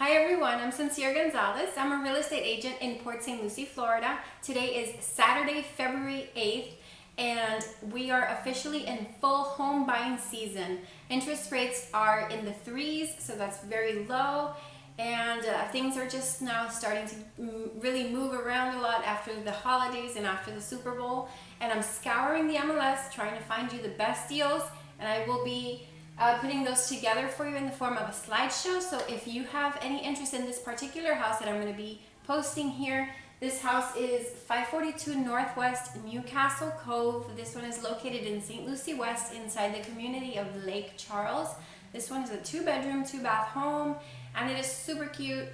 Hi everyone, I'm Sincere Gonzalez. I'm a real estate agent in Port St. Lucie, Florida. Today is Saturday, February 8th, and we are officially in full home buying season. Interest rates are in the threes, so that's very low, and uh, things are just now starting to really move around a lot after the holidays and after the Super Bowl. And I'm scouring the MLS trying to find you the best deals, and I will be uh, putting those together for you in the form of a slideshow. So if you have any interest in this particular house that I'm going to be posting here, this house is 542 Northwest Newcastle Cove. This one is located in St. Lucie West inside the community of Lake Charles. This one is a two bedroom, two bath home and it is super cute.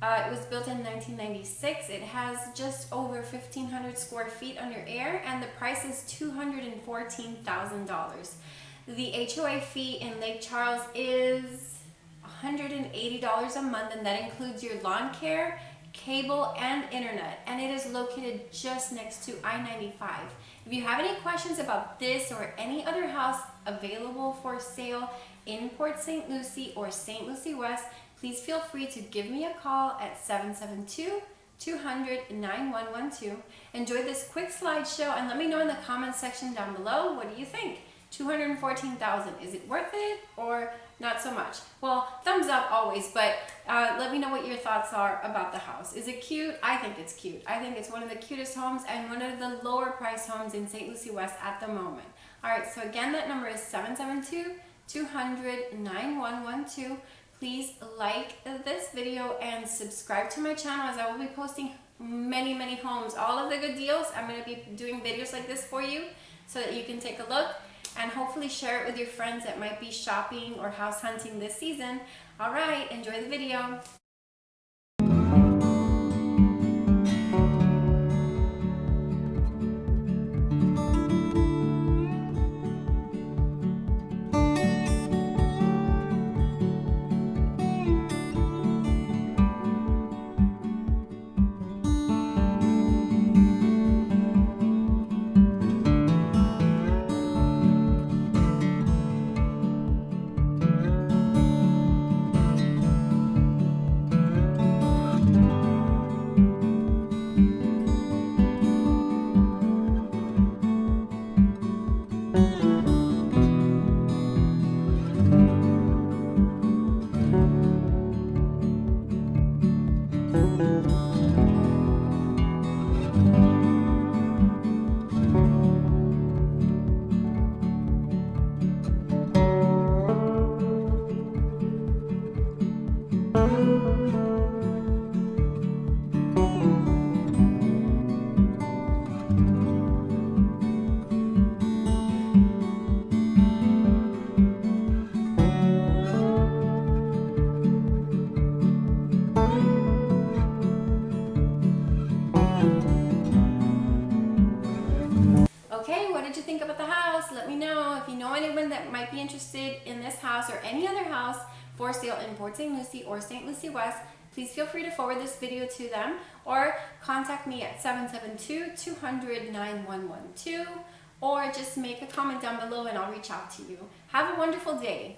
Uh, it was built in 1996. It has just over 1,500 square feet under air and the price is $214,000. The HOA fee in Lake Charles is $180 a month and that includes your lawn care, cable, and internet. And it is located just next to I-95. If you have any questions about this or any other house available for sale in Port St. Lucie or St. Lucie West, please feel free to give me a call at 772 200 9112. Enjoy this quick slideshow and let me know in the comments section down below what do you think? 214,000. Is it worth it or not so much? Well, thumbs up always, but uh, let me know what your thoughts are about the house. Is it cute? I think it's cute. I think it's one of the cutest homes and one of the lower price homes in St. Lucie West at the moment. All right, so again, that number is 772-200-9112. Please like this video and subscribe to my channel as I will be posting many, many homes. All of the good deals, I'm gonna be doing videos like this for you so that you can take a look and hopefully share it with your friends that might be shopping or house hunting this season. All right, enjoy the video. Let me know if you know anyone that might be interested in this house or any other house for sale in Port St. Lucie or St. Lucie West. Please feel free to forward this video to them or contact me at 772-200-9112 or just make a comment down below and I'll reach out to you. Have a wonderful day.